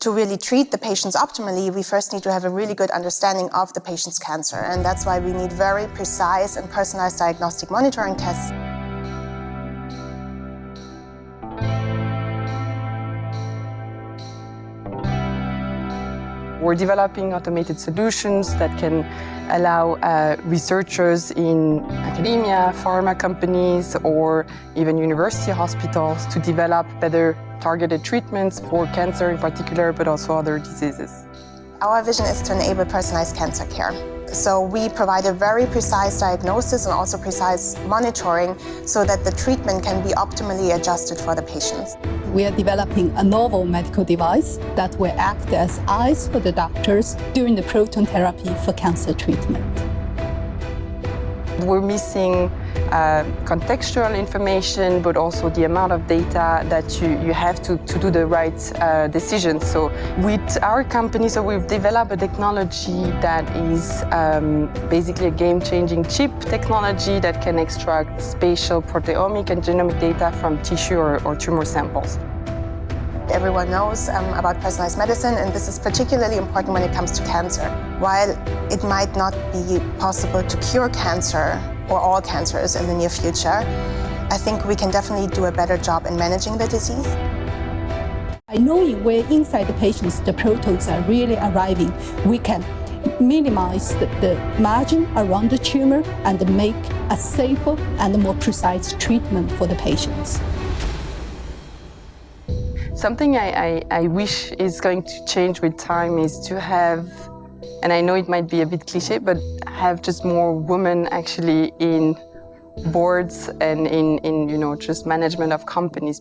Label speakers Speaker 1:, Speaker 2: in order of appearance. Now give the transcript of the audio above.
Speaker 1: To really treat the patients optimally, we first need to have a really good understanding of the patient's cancer. And that's why we need very precise and personalized diagnostic monitoring tests.
Speaker 2: We're developing automated solutions that can allow uh, researchers in academia, pharma companies, or even university hospitals to develop better targeted treatments for cancer in particular, but also other diseases.
Speaker 1: Our vision is to enable personalized cancer care. So we provide a very precise diagnosis and also precise monitoring so that the treatment can be optimally adjusted for the patients.
Speaker 3: We are developing a novel medical device that will act as eyes for the doctors during the proton therapy for cancer treatment.
Speaker 2: We're missing uh, contextual information, but also the amount of data that you, you have to, to do the right uh, decisions. So with our company, so we've developed a technology that is um, basically a game-changing chip technology that can extract spatial proteomic and genomic data from tissue or, or tumor samples.
Speaker 1: Everyone knows um, about personalized medicine, and this is particularly important when it comes to cancer. While it might not be possible to cure cancer or all cancers in the near future, I think we can definitely do a better job in managing the disease.
Speaker 3: By knowing where inside the patients the protons are really arriving, we can minimize the, the, margin around the tumor and make a safer and more precise treatment for the patients.
Speaker 2: Something I, I, I, wish is going to change with time is to have, and I know it might be a bit cliche, but have just more women actually in boards and in, in you know, just management of companies.